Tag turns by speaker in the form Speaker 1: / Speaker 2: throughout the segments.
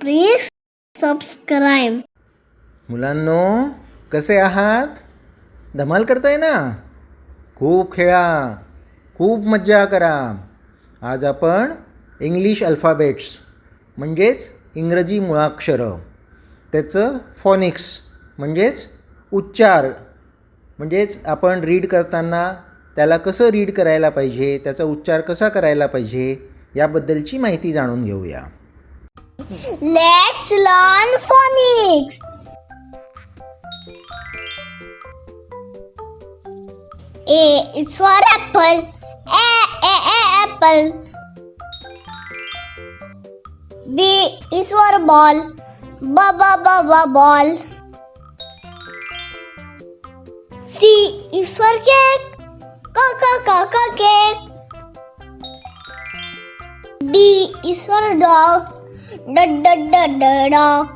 Speaker 1: Please subscribe
Speaker 2: मुलांनो कसे आहात? धमाल करताय ना? खूप खेळा खूप मज्जा करा. आज आपण इंग्लिश अल्फाबेट्स म्हणजेच इंग्रजी मुळाक्षरं. त्याचं फॉनिक्स म्हणजेच उच्चार. म्हणजेच आपण रीड करताना त्याला कसं रीड करायला पाहिजे त्याचा उच्चार कसा करायला पाहिजे याबद्दलची माहिती जाणून घेऊया.
Speaker 1: Let's learn phonics. A is for apple. A, A, A, apple. B is for ball. B, B, B, B, ball. C is for cake. C, C, C, C, cake. D is for dog. D, D, D, D, dog.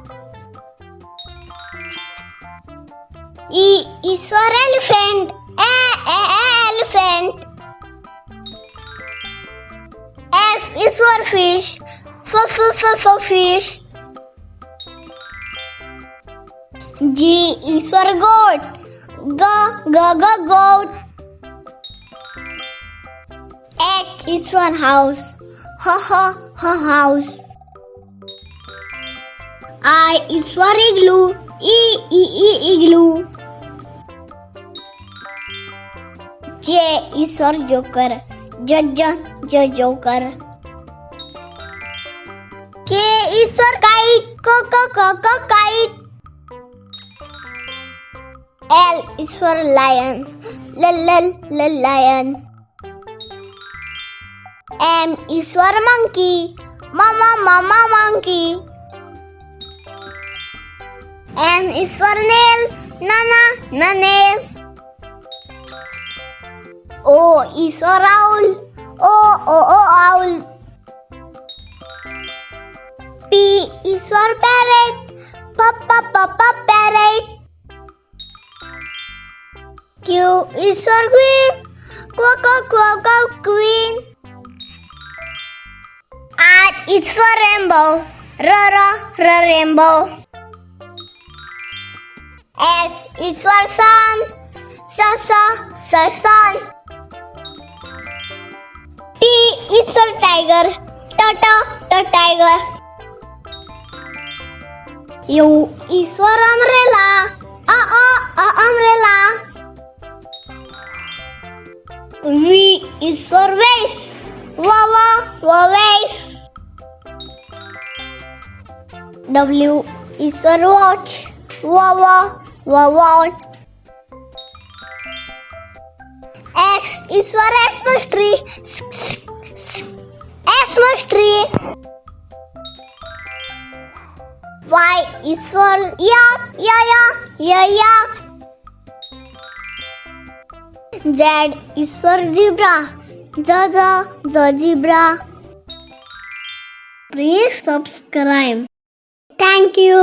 Speaker 1: E is for elephant. A, A, A, elephant. F is for fish. F, F, F, F, fish. G is for goat. G, G, G, goat. H is for house. H, H, H, house. I is for igloo. E, E, E, igloo. J is for joker. J, J, J, joker. K is for kite. K, K, K, K, kite. L is for lion. L, L, L, lion. M is for monkey. Mama, mama, monkey. N is for nail. Nana, na nail. Oh, o is for owl. O, O, O, owl. P is for parrot. P, P, P, P, parrot. Q is for queen. Q, Q, Q, Q, queen. R is for rainbow. R, R, R, rainbow. S is for sun. S, S, S, sun. T is for tiger. T, T, T, tiger. U is for umbrella. A, A, A, umbrella. V is for vase. W, W, W, vase. W is for watch. Wow, wow, wow. X is for Xmas tree. Xmas tree. Y is for yak, ya, ya, ya, yak. Z is for zebra. Z, Z, Z, zebra. Please subscribe. Thank you.